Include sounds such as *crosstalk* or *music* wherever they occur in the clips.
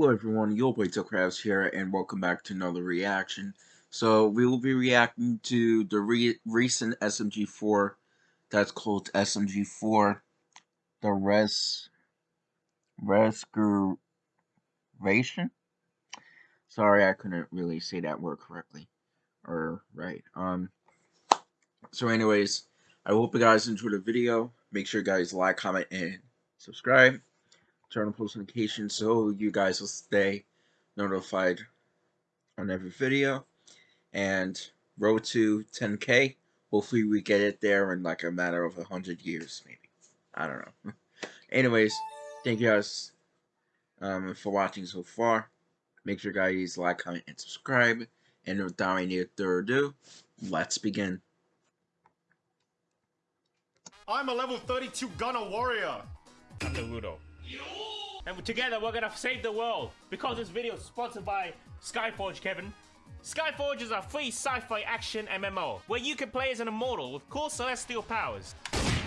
Hello everyone, your boy Crabs here, and welcome back to another reaction. So, we will be reacting to the re recent SMG4 that's called SMG4, the Res... Rescuration? Sorry, I couldn't really say that word correctly. Or, right. Um. So anyways, I hope you guys enjoyed the video. Make sure you guys like, comment, and subscribe turn on post notifications so you guys will stay notified on every video. And road to 10k. Hopefully we get it there in like a matter of a hundred years, maybe. I don't know. *laughs* Anyways, thank you guys um, for watching so far. Make sure guys like, comment, and subscribe. And without any further ado, let's begin. I'm a level 32 gunner warrior. I'm Naruto. And together we're gonna save the world because this video is sponsored by Skyforge, Kevin. Skyforge is a free sci-fi action MMO where you can play as an immortal with cool celestial powers.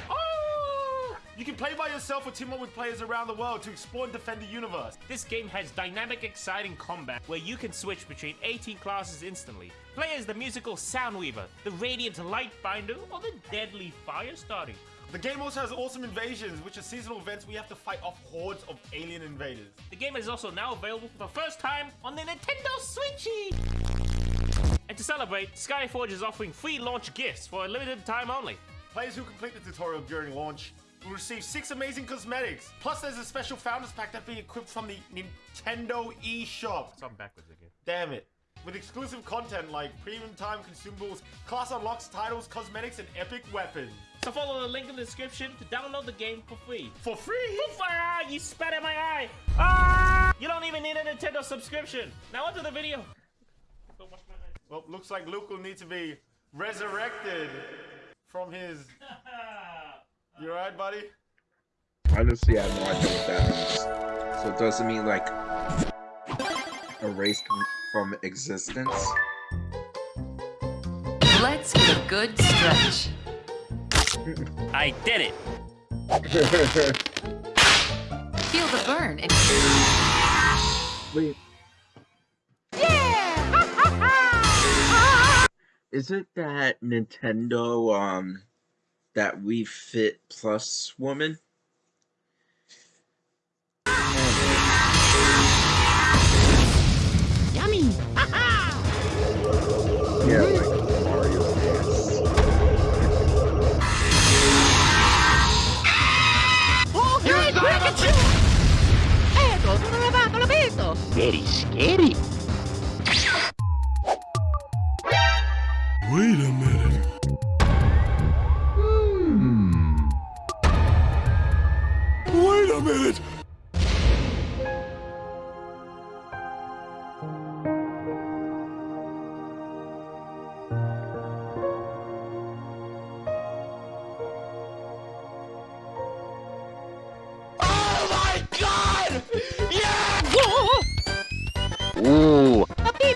Oh! You can play by yourself or team up with players around the world to explore and defend the universe. This game has dynamic, exciting combat where you can switch between 18 classes instantly. Play as the musical Soundweaver, the Radiant Lightbinder, or the Deadly Firestarter. The game also has awesome invasions, which are seasonal events where you have to fight off hordes of alien invaders. The game is also now available for the first time on the Nintendo Switchy! And to celebrate, Skyforge is offering free launch gifts for a limited time only. Players who complete the tutorial during launch will receive six amazing cosmetics. Plus, there's a special Founders Pack that will be equipped from the Nintendo eShop. So I'm backwards again. Damn it with exclusive content like premium time consumables, class unlocks, titles, cosmetics, and epic weapons. So follow the link in the description to download the game for free. For free? For free! Ah, you spat in my eye! Ah! You don't even need a Nintendo subscription. Now onto the video. Well, looks like Luke will need to be resurrected from his... *laughs* You alright, buddy? Honestly, I have no idea what that means. So it doesn't mean like erased from existence. Let's get a good stretch. I did it! Feel the burn and... Wait. *laughs* Yeah! Is it that Nintendo, um, that Wii Fit Plus woman? Yummy! Yeah, like Very scary! Wait a minute.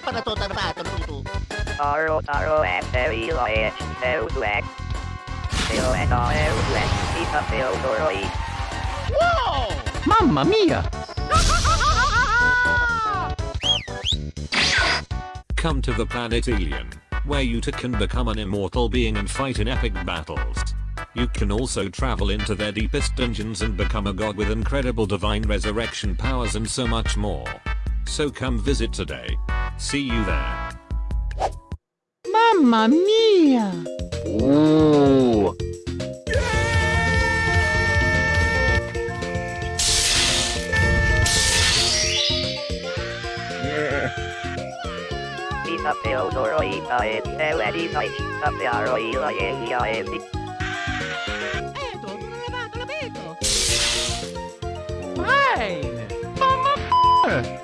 Para to tarbato tutu. Taro taro and very large, no black. Phil and all black, Pizza Phil Dorley. Wow! Mamma mia! Come to the planet Alien, where you can become an immortal being and fight in epic battles. You can also travel into their deepest dungeons and become a god with incredible divine resurrection powers and so much more. So come visit today. See you there. Mamma mia! Ooh. Yeah. Pizza Phil Dorley, I am Eleni Night, a Piaro Ila Elia Evi. Ecco, sono levato, l'ho visto! Fine! Mamma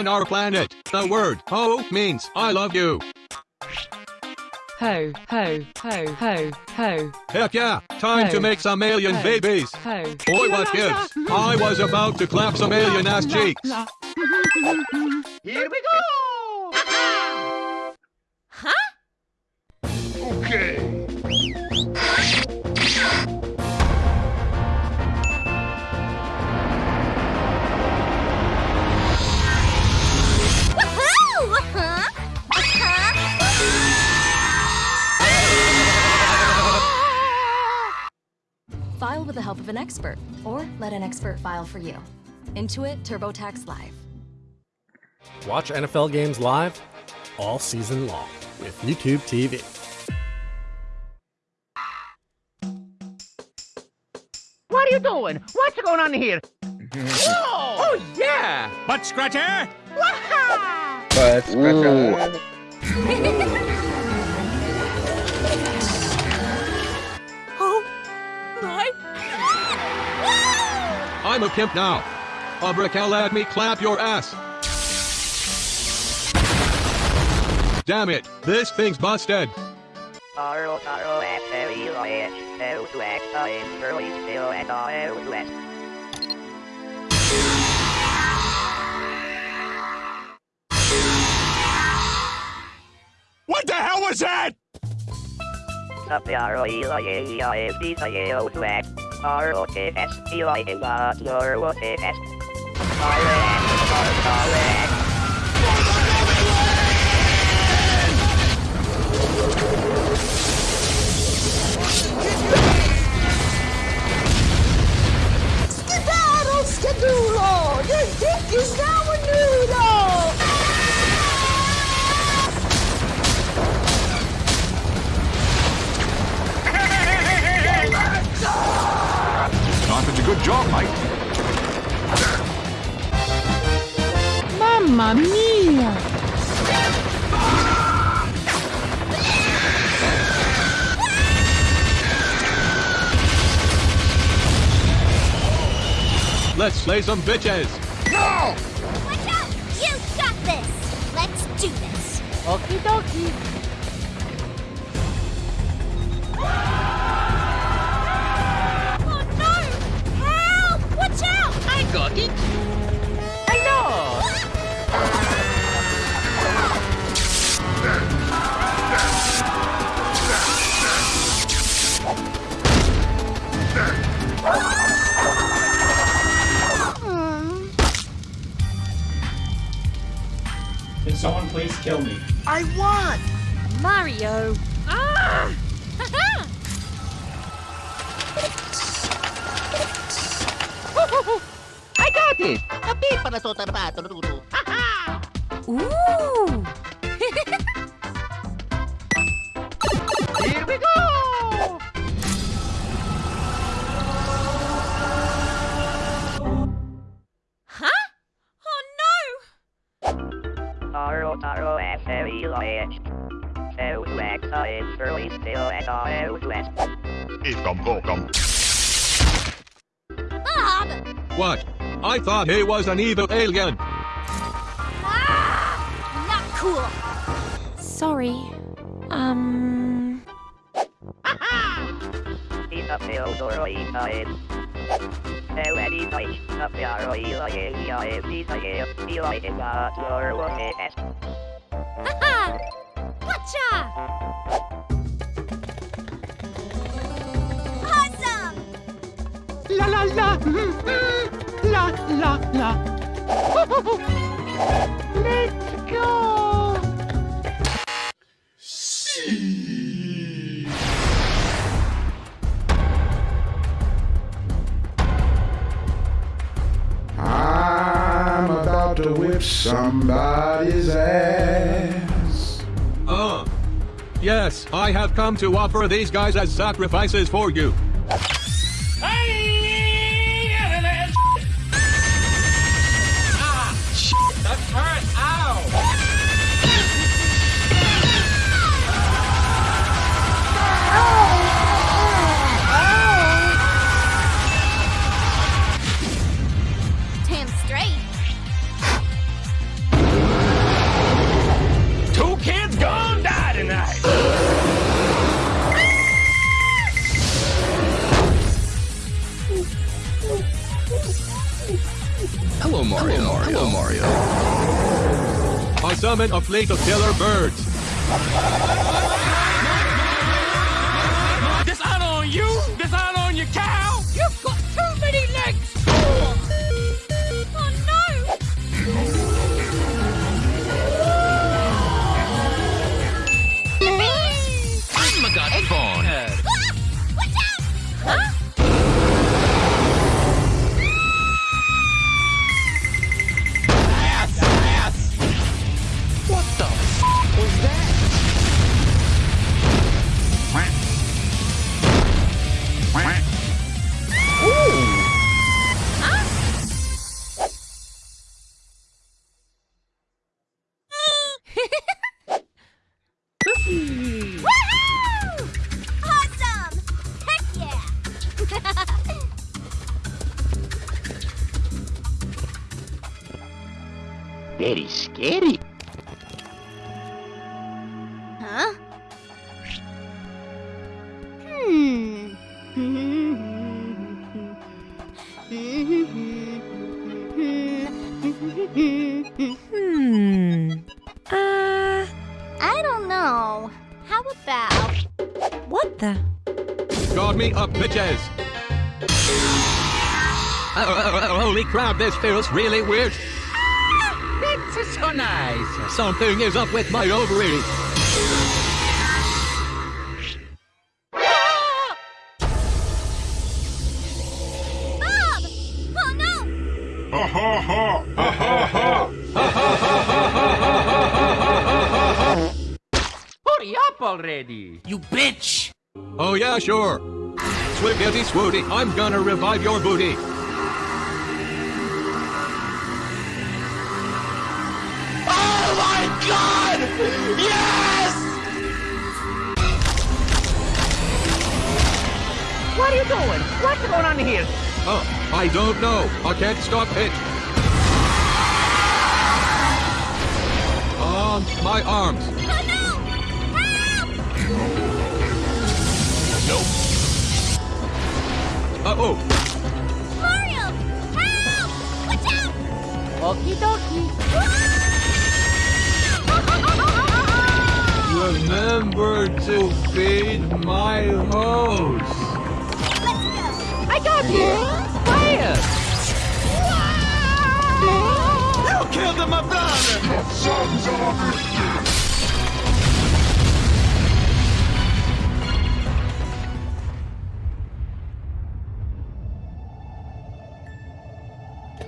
On our planet, the word ho means I love you. Ho, ho, ho, ho, ho. Heck yeah, time Ho. to make some alien Ho. babies. Ho. Boy, what gives? I was about to clap some alien ass *laughs* cheeks. Here we go! *laughs* Huh? Okay. An expert, or let an expert file for you. Intuit TurboTax Live. Watch NFL games live all season long with YouTube TV. What are you doing? What's going on here? Whoa! *laughs* Oh, yeah! Butt scratcher! But scratch *laughs* I'm a pimp now. Abracal let me clap your ass. Damn it, this thing's busted. Taro taro at very large, southwest in early still and southwest. What the hell was that? Iae Let's slay some bitches. No! Watch out! You got this! Let's do this! Okie dokie. Oh no! Help! Watch out! I got it. Kill me? I won! Mario! Ah! *laughs* I got it! A bit para sa I thought he was an evil alien. Ah! Not cool! Sorry. Um. Isa Theodoro Isaid. Eleni Night, Sapiaro Ilaye Iae Isae, Ilae Ega, Loro Es. Haha! Gotcha! Awesome! La la la! *laughs* La la la! Let's go! I'm about to whip somebody's ass. Uh. Yes, I have come to offer these guys as sacrifices for you. Mario. Hello, Mario. mario I summon a fleet of killer birds. Dishonor on you! Dishonor on your cow! You've got too many legs! Very scary. huh? Hmm. *laughs* Hmm. Uh. I don't know. How about What the? Guard me up, bitches. Oh, oh, oh, holy crap, this feels really weird. It's so nice. Something is up with my ovaries. Bob? Oh no! Ha ha ha! Ha ha ha! Hurry up already. You bitch. Oh yeah, sure. Swiggity swooty, I'm gonna revive your booty. Yes! What are you doing? What's going on here? Oh, I don't know. I can't stop it. On my arms. Oh no! Help! Nope. Uh-oh. Mario! Help! Watch out! Okie dokie. Remember to feed my hose. I got you. Fire! You killed my brother! Sons of a biscuit!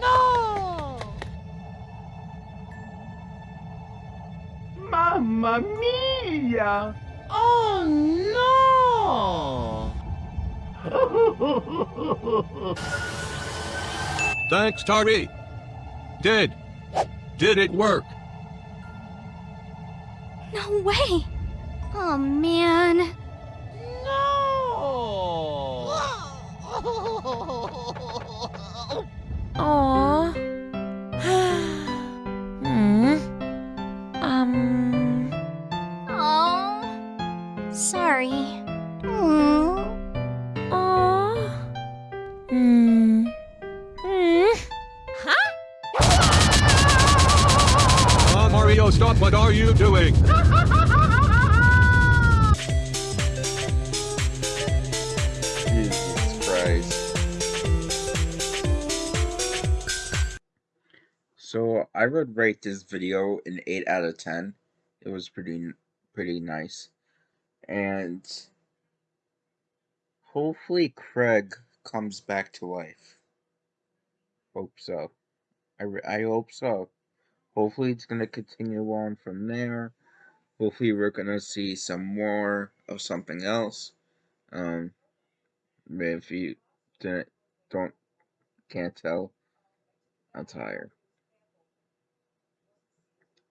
No! Mamma mia! *laughs* Thanks, Tari. Did. Did it work? No way! Oh man. No! Aww. You doing? Jesus Christ. So I would rate this video an 8 out of 10. It was pretty pretty nice. And hopefully Craig comes back to life. Hope so. I, I hope so. Hopefully it's going to continue on from there. Hopefully we're going to see some more of something else. Um if you didn't don't can't tell, I'm tired.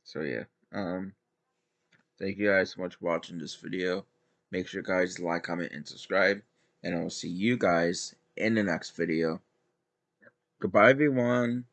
So yeah, um, thank you guys so much for watching this video. Make sure guys like, comment, and subscribe, and I will see you guys in the next video. Goodbye, everyone.